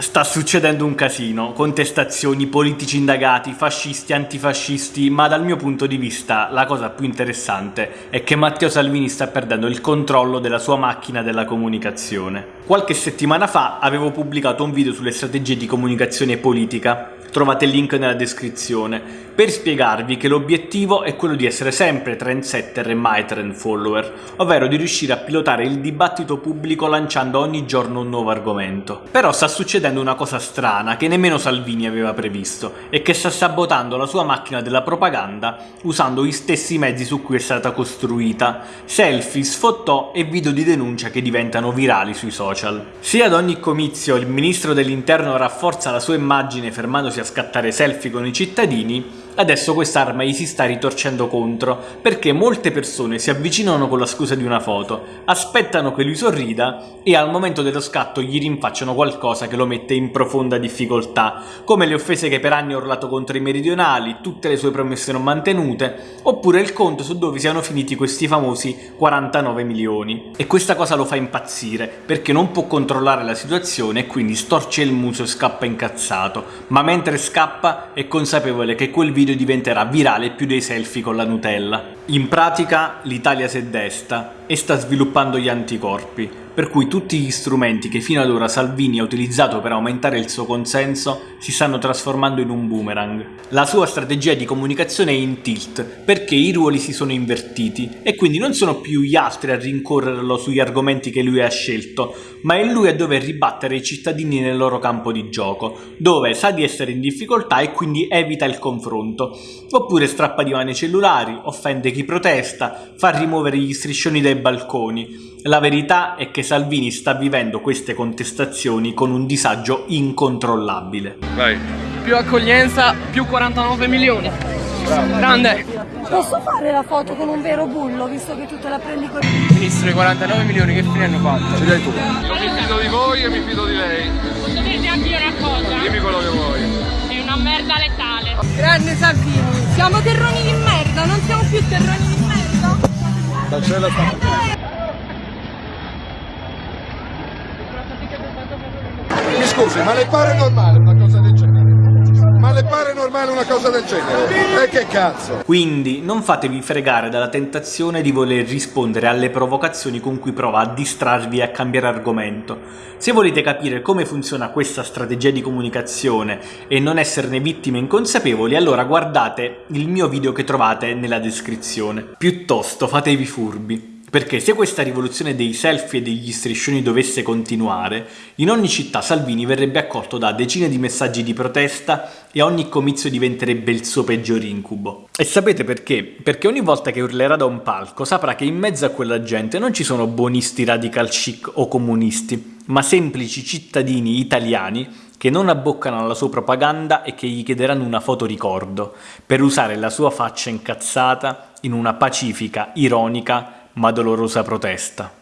Sta succedendo un casino, contestazioni, politici indagati, fascisti, antifascisti, ma dal mio punto di vista la cosa più interessante è che Matteo Salvini sta perdendo il controllo della sua macchina della comunicazione. Qualche settimana fa avevo pubblicato un video sulle strategie di comunicazione politica trovate il link nella descrizione, per spiegarvi che l'obiettivo è quello di essere sempre trendsetter e mai trend follower, ovvero di riuscire a pilotare il dibattito pubblico lanciando ogni giorno un nuovo argomento. Però sta succedendo una cosa strana che nemmeno Salvini aveva previsto e che sta sabotando la sua macchina della propaganda usando gli stessi mezzi su cui è stata costruita, selfie, sfottò e video di denuncia che diventano virali sui social. Se ad ogni comizio il ministro dell'interno rafforza la sua immagine fermandosi a scattare selfie con i cittadini, Adesso quest'arma gli si sta ritorcendo contro, perché molte persone si avvicinano con la scusa di una foto, aspettano che lui sorrida e al momento dello scatto gli rinfacciano qualcosa che lo mette in profonda difficoltà, come le offese che per anni ha urlato contro i meridionali, tutte le sue promesse non mantenute, oppure il conto su dove siano finiti questi famosi 49 milioni. E questa cosa lo fa impazzire, perché non può controllare la situazione e quindi storce il muso e scappa incazzato, ma mentre scappa è consapevole che quel video diventerà virale più dei selfie con la Nutella. In pratica l'Italia si è desta e sta sviluppando gli anticorpi, per cui tutti gli strumenti che fino ad ora Salvini ha utilizzato per aumentare il suo consenso si stanno trasformando in un boomerang. La sua strategia di comunicazione è in tilt, perché i ruoli si sono invertiti e quindi non sono più gli altri a rincorrerlo sugli argomenti che lui ha scelto, ma è lui a dover ribattere i cittadini nel loro campo di gioco, dove sa di essere in difficoltà e quindi evita il confronto, oppure strappa di mani cellulari, offende chi protesta, fa rimuovere gli striscioni dai balconi. La verità è che Salvini sta vivendo queste contestazioni con un disagio incontrollabile. Vai. Più accoglienza, più 49 milioni. Bravo. Grande. Posso fare la foto con un vero bullo, visto che tu te la prendi con... Ministro, i 49 milioni che fine hanno fatto? Ce hai tu. Io mi fido di voi e mi fido di lei. Posso dirti anche io una cosa? Dimmi quello che vuoi. È una merda letale. Grande Salvini. Siamo terroni di merda, non siamo più terroni di merda. Cancella sta... scusi, ma le pare normale una cosa del genere? Ma le pare normale una cosa del genere? E che cazzo? Quindi non fatevi fregare dalla tentazione di voler rispondere alle provocazioni con cui prova a distrarvi e a cambiare argomento. Se volete capire come funziona questa strategia di comunicazione e non esserne vittime inconsapevoli, allora guardate il mio video che trovate nella descrizione. Piuttosto fatevi furbi. Perché se questa rivoluzione dei selfie e degli striscioni dovesse continuare, in ogni città Salvini verrebbe accolto da decine di messaggi di protesta e ogni comizio diventerebbe il suo peggior incubo. E sapete perché? Perché ogni volta che urlerà da un palco saprà che in mezzo a quella gente non ci sono buonisti radical chic o comunisti, ma semplici cittadini italiani che non abboccano alla sua propaganda e che gli chiederanno una foto ricordo, per usare la sua faccia incazzata in una pacifica, ironica ma dolorosa protesta.